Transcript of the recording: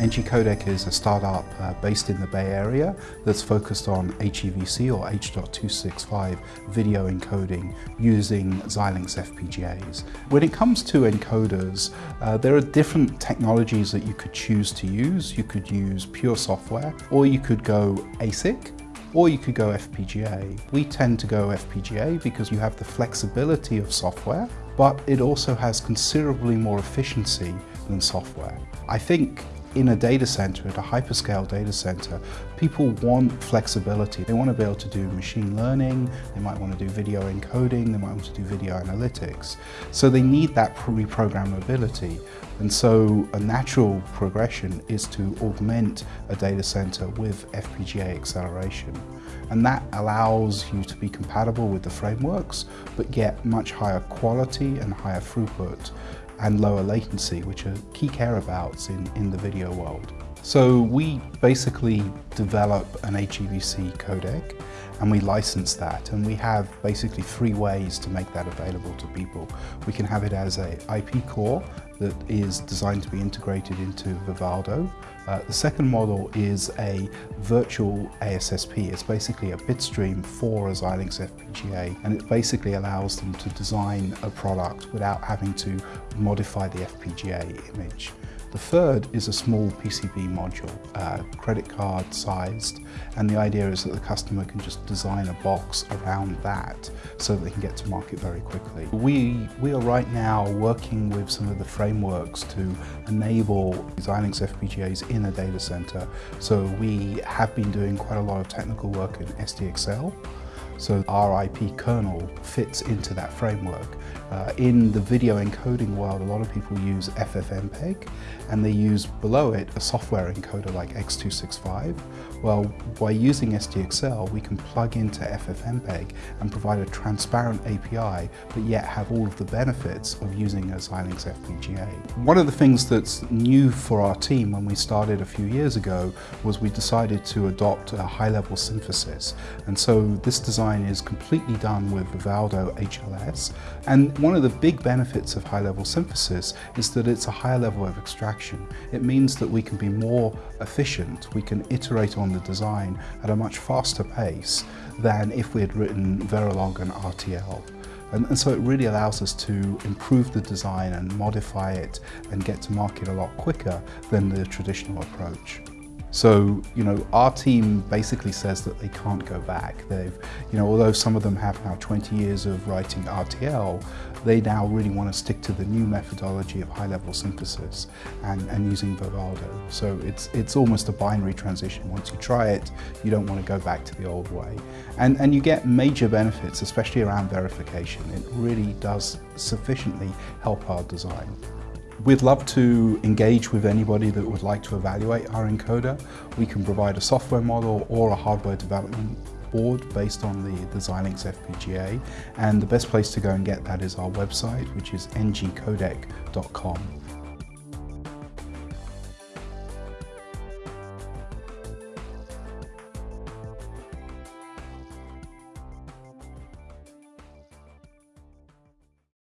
NG Codec is a startup uh, based in the Bay Area that's focused on HEVC or H.265 video encoding using Xilinx FPGAs. When it comes to encoders, uh, there are different technologies that you could choose to use. You could use pure software or you could go ASIC or you could go FPGA. We tend to go FPGA because you have the flexibility of software, but it also has considerably more efficiency than software. I think in a data center, at a hyperscale data center, people want flexibility. They want to be able to do machine learning, they might want to do video encoding, they might want to do video analytics. So they need that reprogrammability. And so a natural progression is to augment a data center with FPGA acceleration. And that allows you to be compatible with the frameworks, but get much higher quality and higher throughput and lower latency, which are key care abouts in, in the video world. So we basically develop an HEVC codec and we license that and we have basically three ways to make that available to people. We can have it as a IP core that is designed to be integrated into Vivado. Uh, the second model is a virtual ASSP. It's basically a bitstream for a Xilinx FPGA and it basically allows them to design a product without having to modify the FPGA image. The third is a small PCB module, uh, credit card sized, and the idea is that the customer can just design a box around that so that they can get to market very quickly. We, we are right now working with some of the frameworks to enable Xilinx FPGAs in a data center. So we have been doing quite a lot of technical work in SDAccel. So RIP kernel fits into that framework. Uh, in the video encoding world, a lot of people use FFmpeg and they use below it a software encoder like X265. Well, by using SDAccel, we can plug into FFmpeg and provide a transparent API, but yet have all of the benefits of using a Xilinx FPGA. One of the things that's new for our team when we started a few years ago was we decided to adopt a high-level synthesis. And so this design is completely done with Vivado HLS. And one of the big benefits of high-level synthesis is that it's a higher level of extraction. It means that we can be more efficient, we can iterate on the design at a much faster pace than if we had written Verilog and RTL. And, and, so it really allows us to improve the design and modify it and get to market a lot quicker than the traditional approach. So, you know, our team basically says that they can't go back. They've, you know, although some of them have now 20 years of writing RTL, they now really want to stick to the new methodology of high-level synthesis and, and using Vivado. So it's, it's almost a binary transition. Once you try it, you don't want to go back to the old way. And, and you get major benefits, especially around verification. It really does sufficiently help our design. We'd love to engage with anybody that would like to evaluate our encoder. We can provide a software model or a hardware development board based on the, the Xilinx FPGA and the best place to go and get that is our website which is ngcodec.com.